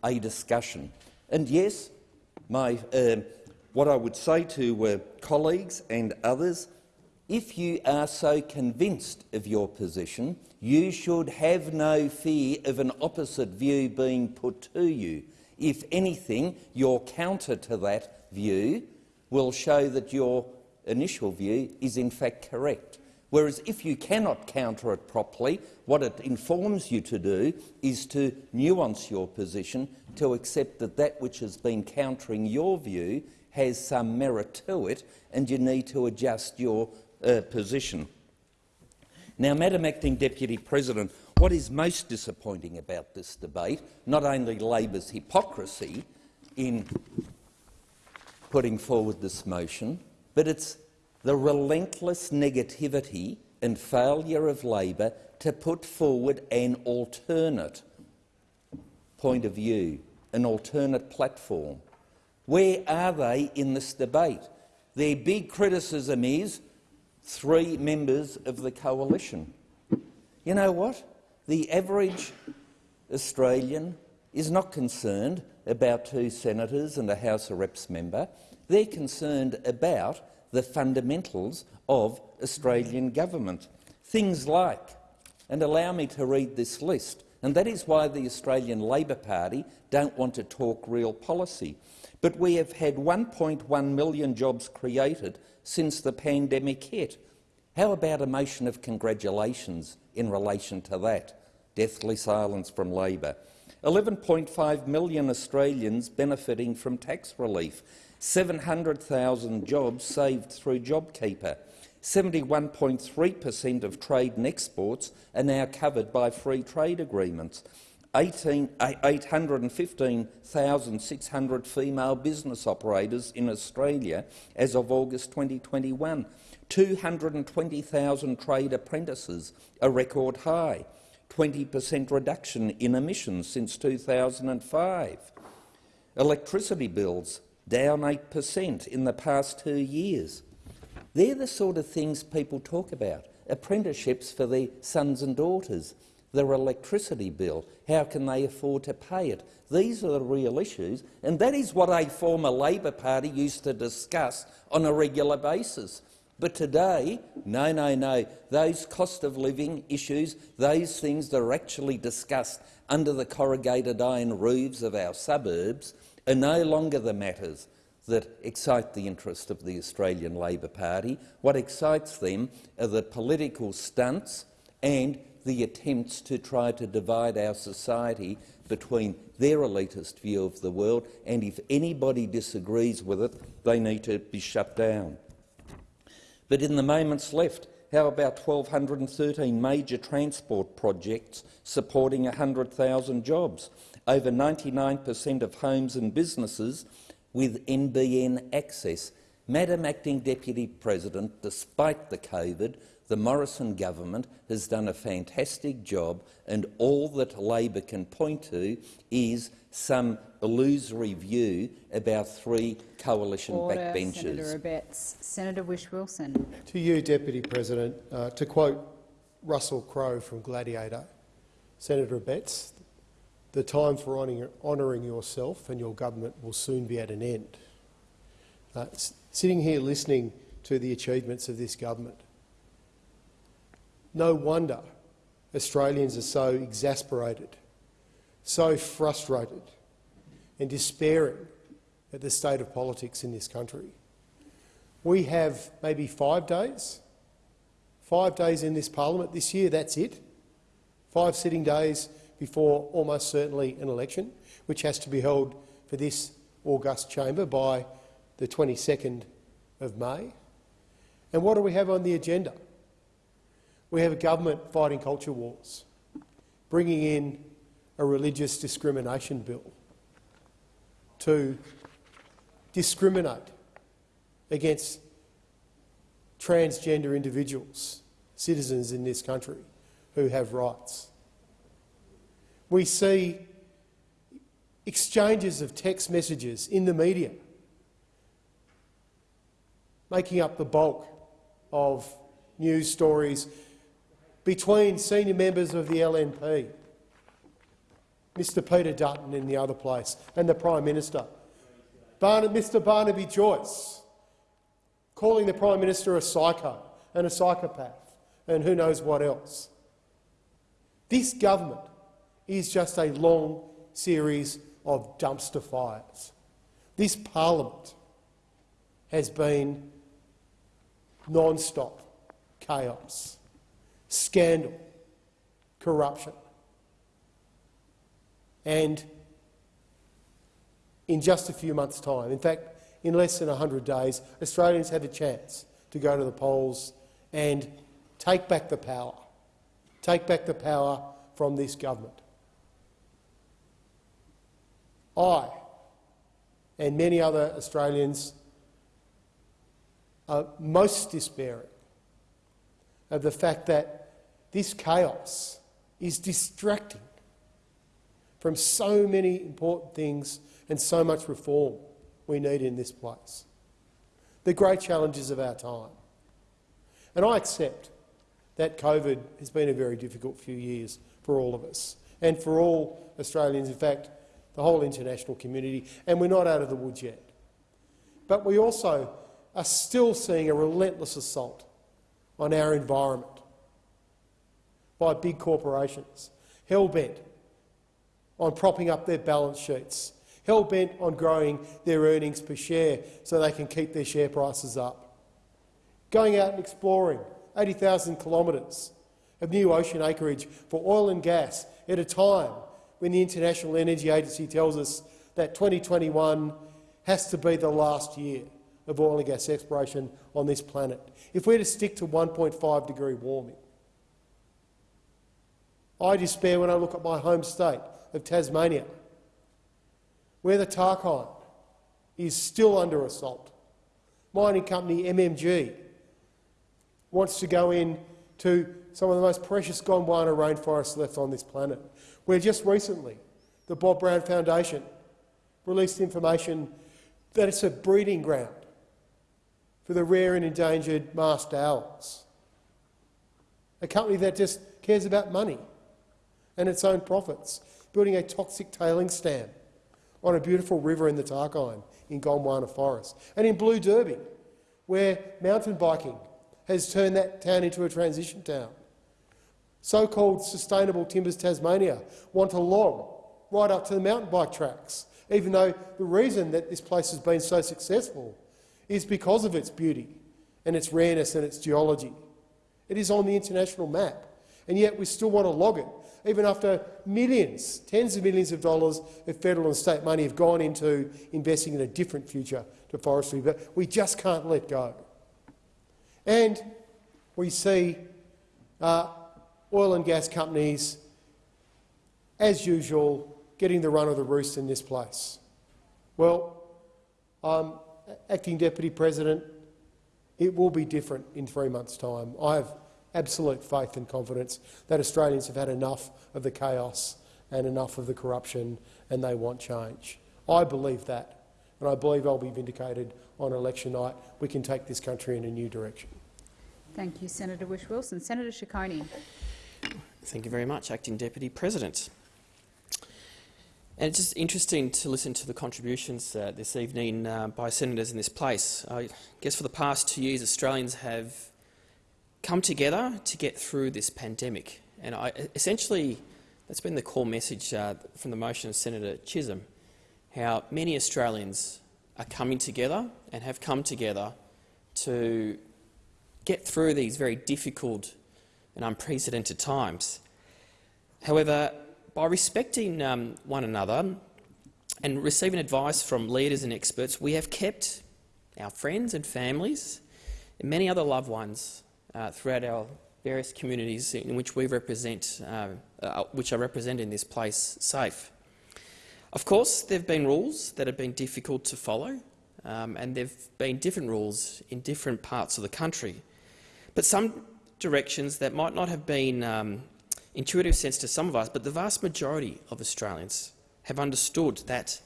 a discussion. And yes, my, uh, what I would say to uh, colleagues and others, if you are so convinced of your position, you should have no fear of an opposite view being put to you. If anything, your counter to that view will show that your initial view is in fact correct. Whereas if you cannot counter it properly, what it informs you to do is to nuance your position to accept that that which has been countering your view has some merit to it and you need to adjust your uh, position. Now, Madam Acting Deputy President, what is most disappointing about this debate, not only Labor's hypocrisy in putting forward this motion, but it's the relentless negativity and failure of Labor to put forward an alternate point of view, an alternate platform. Where are they in this debate? Their big criticism is three members of the coalition. You know what? The average Australian is not concerned about two senators and a House of Reps member. They're concerned about the fundamentals of Australian government. Things like, and allow me to read this list, and that is why the Australian Labor Party don't want to talk real policy. But we have had 1.1 million jobs created since the pandemic hit. How about a motion of congratulations in relation to that? Deathly silence from Labor. 11.5 million Australians benefiting from tax relief. 700,000 jobs saved through JobKeeper, 71.3 per cent of trade and exports are now covered by free trade agreements. 815,600 female business operators in Australia as of August 2021. 220,000 trade apprentices, a record high. 20 per cent reduction in emissions since 2005. Electricity bills down 8 per cent in the past two years. They're the sort of things people talk about. Apprenticeships for their sons and daughters, their electricity bill, how can they afford to pay it? These are the real issues, and that is what a former Labor Party used to discuss on a regular basis. But today, no, no, no, those cost of living issues, those things that are actually discussed under the corrugated iron roofs of our suburbs are no longer the matters that excite the interest of the Australian Labor Party. What excites them are the political stunts and the attempts to try to divide our society between their elitist view of the world, and if anybody disagrees with it, they need to be shut down. But in the moments left, how about 1,213 major transport projects supporting 100,000 jobs? Over 99 per cent of homes and businesses with NBN access. Madam Acting Deputy President, despite the COVID, the Morrison government has done a fantastic job and all that Labor can point to is some illusory view about three coalition Order, backbenchers. Senator Abetz. Senator Whish-Wilson. To you, Deputy President, uh, to quote Russell Crowe from Gladiator, Senator Abetz, the time for honouring yourself and your government will soon be at an end. Uh, sitting here listening to the achievements of this government, no wonder Australians are so exasperated, so frustrated and despairing at the state of politics in this country. We have maybe five days, five days in this parliament this year, that's it. Five sitting days before almost certainly an election, which has to be held for this august chamber by the 22nd of May. And what do we have on the agenda? We have a government fighting culture wars, bringing in a religious discrimination bill to discriminate against transgender individuals, citizens in this country who have rights we see exchanges of text messages in the media making up the bulk of news stories between senior members of the LNP, Mr Peter Dutton in the other place, and the Prime Minister. Mr Barnaby Joyce calling the Prime Minister a psycho and a psychopath and who knows what else. This government is just a long series of dumpster fires. This parliament has been non-stop chaos, scandal, corruption. And in just a few months' time, in fact, in less than 100 days, Australians have a chance to go to the polls and take back the power, take back the power from this government. I and many other Australians are most despairing of the fact that this chaos is distracting from so many important things and so much reform we need in this place. The great challenges of our time. And I accept that COVID has been a very difficult few years for all of us and for all Australians. In fact, the whole international community, and we're not out of the woods yet. But we also are still seeing a relentless assault on our environment by big corporations, hell-bent on propping up their balance sheets, hell-bent on growing their earnings per share so they can keep their share prices up, going out and exploring 80,000 kilometres of new ocean acreage for oil and gas at a time when the International Energy Agency tells us that 2021 has to be the last year of oil and gas exploration on this planet. If we're to stick to 1.5 degree warming, I despair when I look at my home state of Tasmania, where the Tarkine is still under assault. Mining company MMG wants to go in to some of the most precious Gondwana rainforests left on this planet, where just recently the Bob Brown Foundation released information that it's a breeding ground for the rare and endangered masked owls. A company that just cares about money and its own profits, building a toxic tailings stand on a beautiful river in the Tarkine in Gondwana Forest. And in Blue Derby, where mountain biking has turned that town into a transition town. So-called Sustainable Timbers Tasmania want to log right up to the mountain bike tracks, even though the reason that this place has been so successful is because of its beauty and its rareness and its geology. It is on the international map, and yet we still want to log it, even after millions, tens of millions of dollars of federal and state money have gone into investing in a different future to forestry, but we just can't let go. And we see uh, oil and gas companies, as usual, getting the run of the roost in this place. Well, um, Acting Deputy President, it will be different in three months' time. I have absolute faith and confidence that Australians have had enough of the chaos and enough of the corruption and they want change. I believe that, and I believe I'll be vindicated on election night. We can take this country in a new direction. Thank you, Senator Whish-Wilson. Senator Ciccone. Thank you very much, Acting Deputy President. And it's just interesting to listen to the contributions uh, this evening uh, by senators in this place. I guess for the past two years, Australians have come together to get through this pandemic. And I, essentially, that's been the core message uh, from the motion of Senator Chisholm, how many Australians are coming together and have come together to get through these very difficult and unprecedented times. However, by respecting um, one another and receiving advice from leaders and experts, we have kept our friends and families and many other loved ones uh, throughout our various communities in which we represent, uh, uh, which are represented in this place, safe. Of course, there have been rules that have been difficult to follow, um, and there have been different rules in different parts of the country. But some directions that might not have been um, intuitive sense to some of us, but the vast majority of Australians have understood that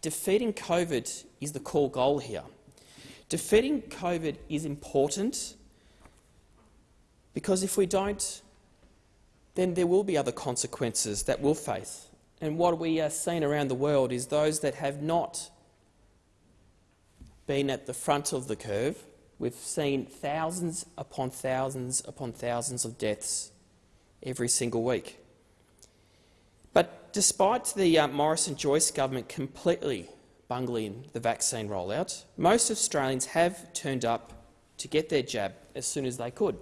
defeating COVID is the core goal here. Defeating COVID is important because if we don't, then there will be other consequences that we'll face. And what we are seeing around the world is those that have not been at the front of the curve. We've seen thousands upon thousands upon thousands of deaths every single week. But despite the uh, Morrison-Joyce government completely bungling the vaccine rollout, most Australians have turned up to get their jab as soon as they could.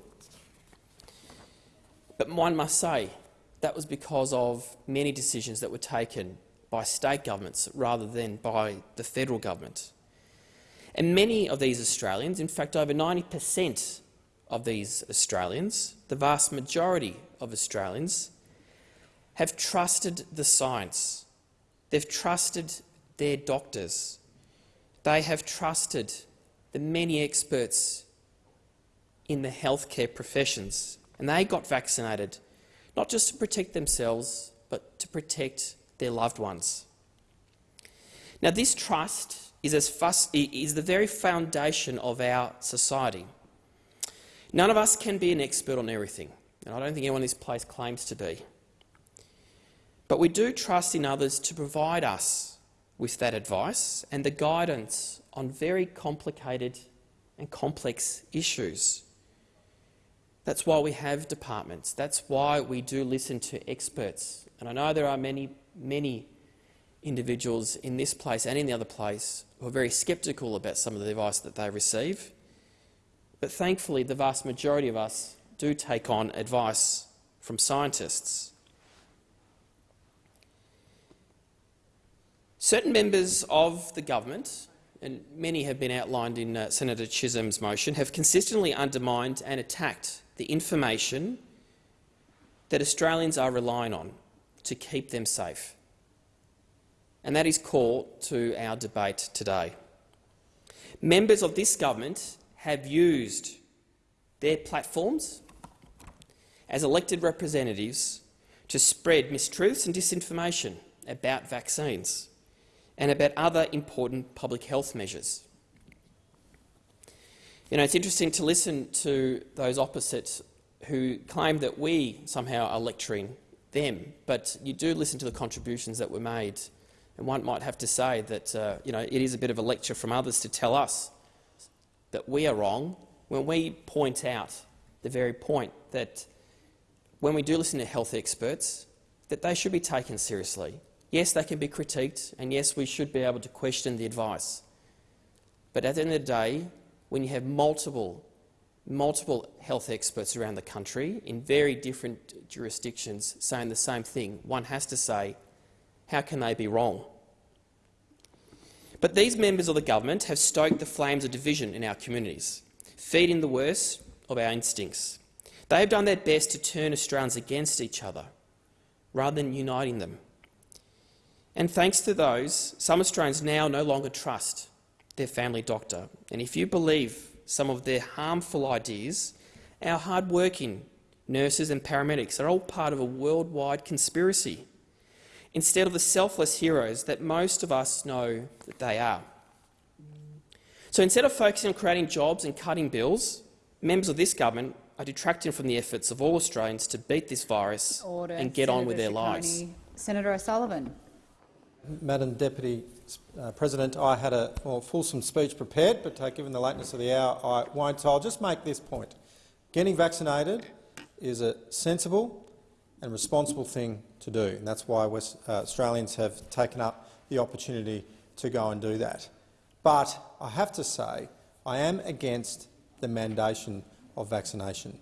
But one must say that was because of many decisions that were taken by state governments rather than by the federal government. And many of these Australians, in fact over 90 per cent of these Australians, the vast majority of Australians, have trusted the science. They've trusted their doctors. They have trusted the many experts in the healthcare professions, and they got vaccinated, not just to protect themselves, but to protect their loved ones. Now, this trust is, as is the very foundation of our society. None of us can be an expert on everything, and I don't think anyone in this place claims to be. But we do trust in others to provide us with that advice and the guidance on very complicated and complex issues. That's why we have departments. That's why we do listen to experts. And I know there are many, many individuals in this place and in the other place who are very sceptical about some of the advice that they receive. But thankfully, the vast majority of us do take on advice from scientists. Certain members of the government and many have been outlined in uh, Senator Chisholm's motion, have consistently undermined and attacked the information that Australians are relying on to keep them safe. And that is core to our debate today. Members of this government have used their platforms as elected representatives to spread mistruths and disinformation about vaccines and about other important public health measures. You know, it's interesting to listen to those opposites who claim that we somehow are lecturing them, but you do listen to the contributions that were made, and one might have to say that uh, you know, it is a bit of a lecture from others to tell us that we are wrong when we point out the very point that when we do listen to health experts, that they should be taken seriously. Yes, they can be critiqued, and yes, we should be able to question the advice. But at the end of the day, when you have multiple, multiple health experts around the country in very different jurisdictions saying the same thing, one has to say, how can they be wrong? But these members of the government have stoked the flames of division in our communities, feeding the worst of our instincts. They have done their best to turn Australians against each other, rather than uniting them. And thanks to those, some Australians now no longer trust their family doctor. And if you believe some of their harmful ideas, our hard-working nurses and paramedics are all part of a worldwide conspiracy, instead of the selfless heroes that most of us know that they are. So instead of focusing on creating jobs and cutting bills, members of this government are detracting from the efforts of all Australians to beat this virus Order. and get Senator on with their Ciccone. lives. Senator O'Sullivan. Madam Deputy uh, President, I had a more fulsome speech prepared, but uh, given the lateness of the hour, I won't. So I'll just make this point. Getting vaccinated is a sensible and responsible thing to do, and that's why West, uh, Australians have taken up the opportunity to go and do that. But I have to say I am against the mandation of vaccination.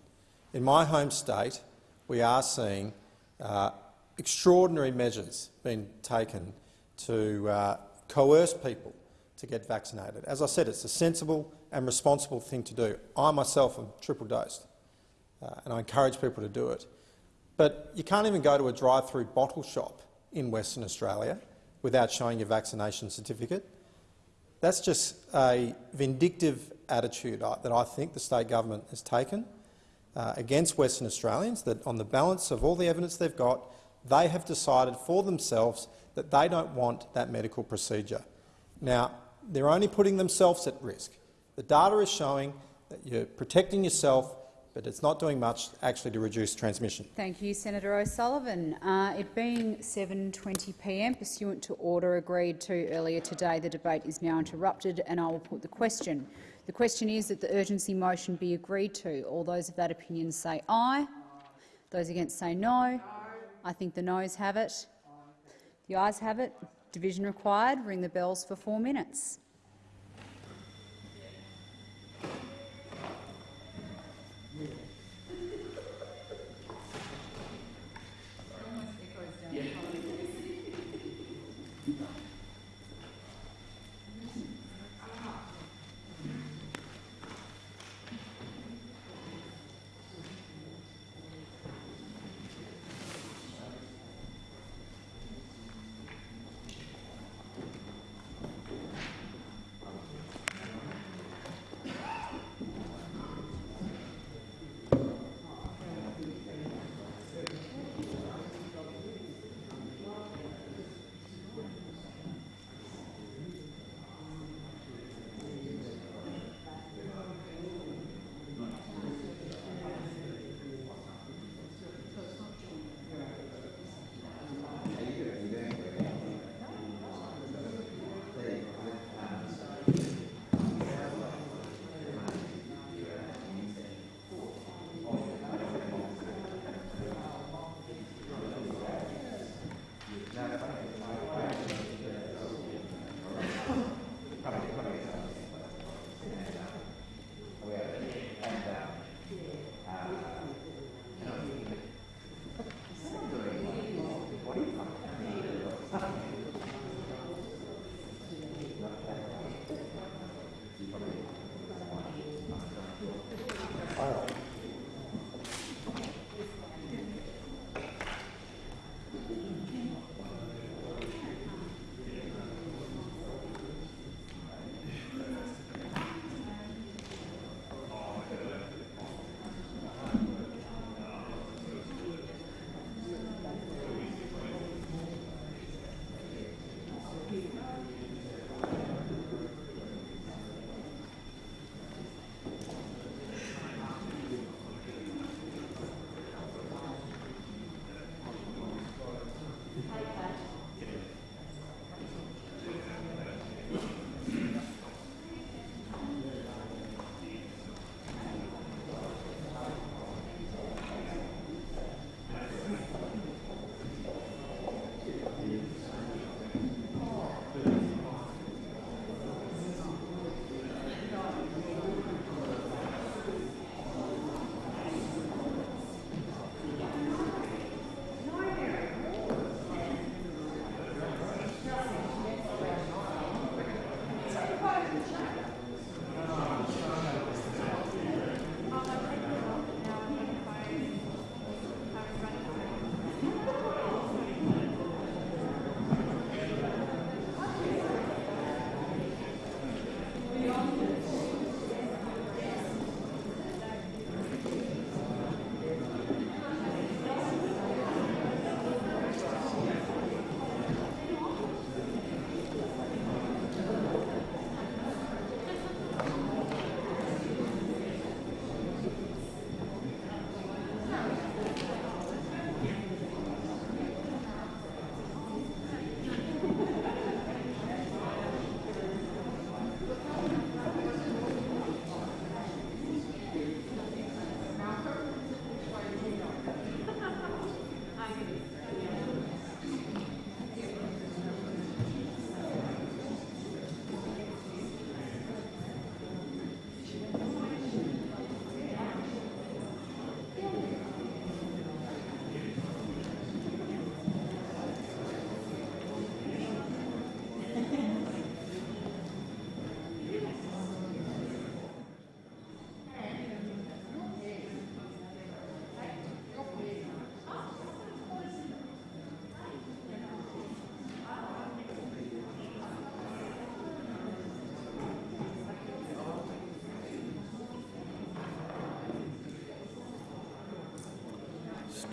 In my home state, we are seeing uh, extraordinary measures being taken to uh, coerce people to get vaccinated. As I said, it's a sensible and responsible thing to do. I myself am triple dosed, uh, and I encourage people to do it. But you can't even go to a drive-through bottle shop in Western Australia without showing your vaccination certificate. That's just a vindictive attitude that I think the state government has taken uh, against Western Australians, that on the balance of all the evidence they've got, they have decided for themselves that they don't want that medical procedure. Now, they're only putting themselves at risk. The data is showing that you're protecting yourself, but it's not doing much actually to reduce transmission. Thank you, Senator O'Sullivan. Uh, it being 7.20 p.m, pursuant to order agreed to earlier today, the debate is now interrupted and I will put the question. The question is that the urgency motion be agreed to. All those of that opinion say aye. Those against say no. I think the noes have it. The ayes have it. Division required. Ring the bells for four minutes.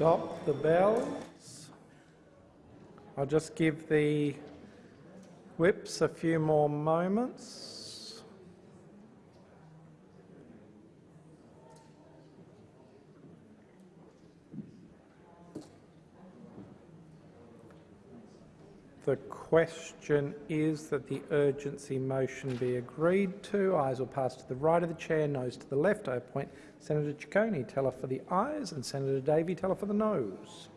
Stop the bells. I'll just give the whips a few more moments. The question is that the urgency motion be agreed to. Ayes will pass to the right of the chair, noes to the left. I appoint Senator Ciccone, teller for the ayes, and Senator Davey, teller for the noes.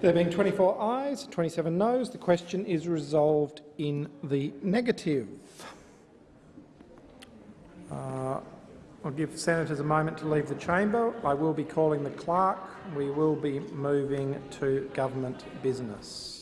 There being 24 ayes, 27 noes, the question is resolved in the negative. Uh, I'll give senators a moment to leave the chamber. I will be calling the clerk. We will be moving to government business.